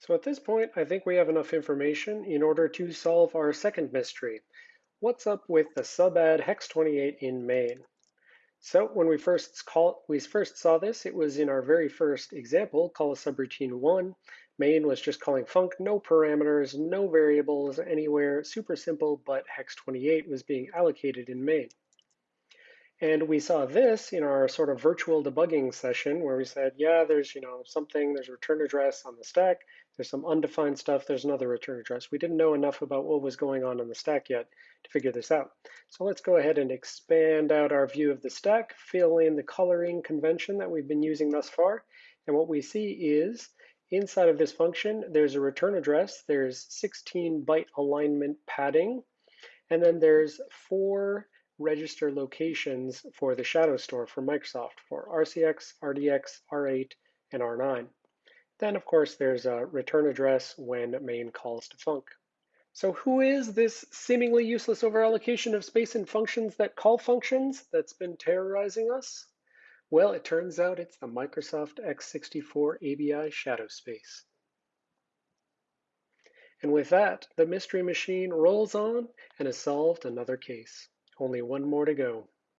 So at this point, I think we have enough information in order to solve our second mystery. What's up with the subadd hex28 in main? So when we first call, we first saw this, it was in our very first example, call a subroutine one. Main was just calling func, no parameters, no variables anywhere, super simple, but hex28 was being allocated in main. And we saw this in our sort of virtual debugging session where we said, yeah, there's, you know, something, there's a return address on the stack, there's some undefined stuff, there's another return address. We didn't know enough about what was going on in the stack yet to figure this out. So let's go ahead and expand out our view of the stack, fill in the coloring convention that we've been using thus far. And what we see is inside of this function, there's a return address, there's 16 byte alignment padding, and then there's four register locations for the shadow store for Microsoft for RCX, RDX, R8, and R9. Then, of course, there's a return address when main calls to func. So who is this seemingly useless overallocation of space and functions that call functions that's been terrorizing us? Well, it turns out it's the Microsoft x64 ABI shadow space. And with that, the Mystery Machine rolls on and has solved another case. Only one more to go.